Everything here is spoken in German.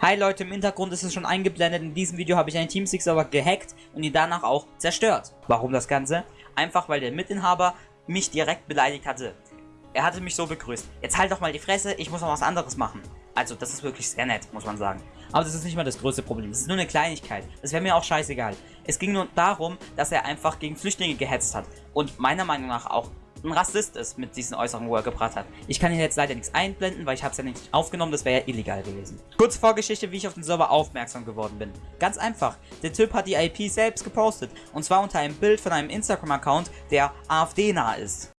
Hi Leute, im Hintergrund ist es schon eingeblendet. In diesem Video habe ich einen Teamspeak-Server gehackt und ihn danach auch zerstört. Warum das Ganze? Einfach weil der Mitinhaber mich direkt beleidigt hatte. Er hatte mich so begrüßt. Jetzt halt doch mal die Fresse, ich muss noch was anderes machen. Also, das ist wirklich sehr nett, muss man sagen. Aber das ist nicht mal das größte Problem. Das ist nur eine Kleinigkeit. Das wäre mir auch scheißegal. Es ging nur darum, dass er einfach gegen Flüchtlinge gehetzt hat. Und meiner Meinung nach auch ein Rassist ist mit diesen Äußerungen, wo er gebracht hat. Ich kann hier jetzt leider nichts einblenden, weil ich habe es ja nicht aufgenommen, das wäre ja illegal gewesen. Kurze Vorgeschichte, wie ich auf den Server aufmerksam geworden bin. Ganz einfach, der Typ hat die IP selbst gepostet und zwar unter einem Bild von einem Instagram-Account, der AfD-nah ist.